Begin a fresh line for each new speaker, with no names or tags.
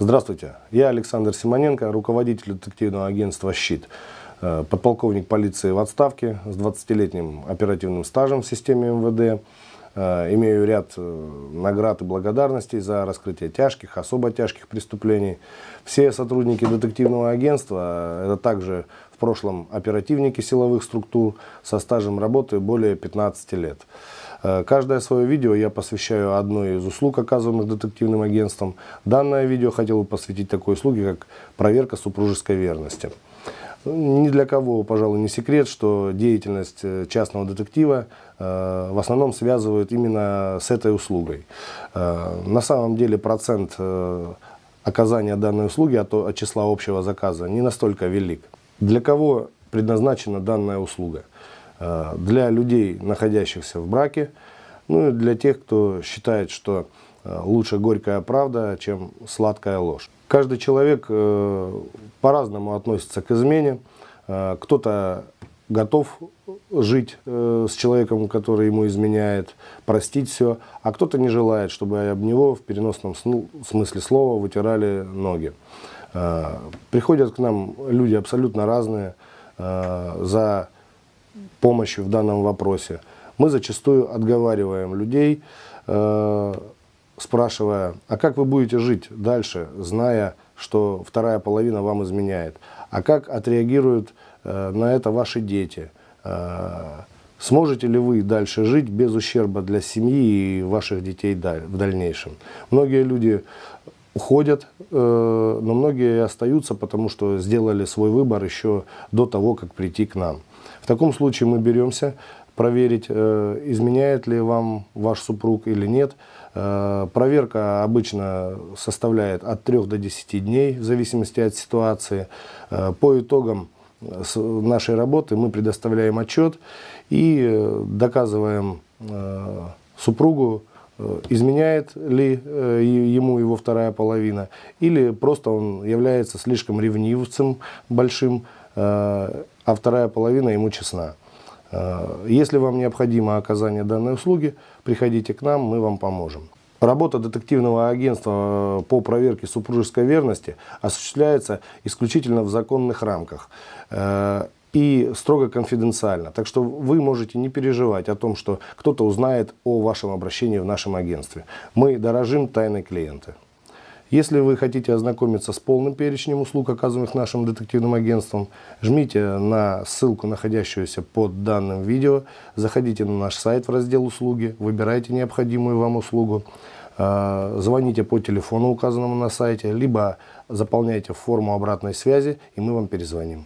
Здравствуйте, я Александр Симоненко, руководитель детективного агентства «Щит», э, подполковник полиции в отставке с 20-летним оперативным стажем в системе МВД. Э, имею ряд э, наград и благодарностей за раскрытие тяжких, особо тяжких преступлений. Все сотрудники детективного агентства – это также в прошлом оперативники силовых структур со стажем работы более 15 лет. Э, каждое свое видео я посвящаю одной из услуг, оказываемых детективным агентством. Данное видео хотел бы посвятить такой услуге, как проверка супружеской верности. Ни для кого, пожалуй, не секрет, что деятельность э, частного детектива э, в основном связывают именно с этой услугой. На самом деле процент оказания данной услуги от, от числа общего заказа не настолько велик. Для кого предназначена данная услуга? Э, для людей, находящихся в браке, ну и для тех, кто считает, что э, лучше горькая правда, чем сладкая ложь. Каждый человек э, по-разному относится к измене. Кто-то готов жить с человеком, который ему изменяет, простить все, а кто-то не желает, чтобы об него в переносном смысле слова вытирали ноги. Приходят к нам люди абсолютно разные за помощью в данном вопросе. Мы зачастую отговариваем людей, э, спрашивая, а как вы будете жить дальше, зная, что вторая половина вам изменяет? А как отреагируют э, на это ваши дети? Э, сможете ли вы дальше жить без ущерба для семьи и ваших детей в дальнейшем? Многие люди уходят, э, но многие остаются, потому что сделали свой выбор еще до того, как прийти к нам. В таком случае мы беремся проверить, э, изменяет ли вам ваш супруг или нет. Э, проверка обычно составляет от 3 до 10 дней, в зависимости от ситуации. По итогам нашей работы мы предоставляем отчет и доказываем супругу, изменяет ли э, ему его вторая половина, или просто он является слишком ревнивцем большим, э, а вторая половина ему честна. Если вам необходимо оказание данной услуги, приходите к нам, мы вам поможем. Работа детективного агентства по проверке супружеской верности осуществляется исключительно в законных рамках и строго конфиденциально. Так что вы можете не переживать о том, что кто-то узнает о вашем обращении в нашем агентстве. Мы дорожим тайной клиента. Если вы хотите ознакомиться с полным перечнем услуг, оказываемых нашим детективным агентством, жмите на ссылку, находящуюся под данным видео, заходите на наш сайт в раздел «Услуги», выбирайте необходимую вам услугу, а, звоните по телефону, указанному на сайте, либо заполняйте форму обратной связи, и мы вам перезвоним.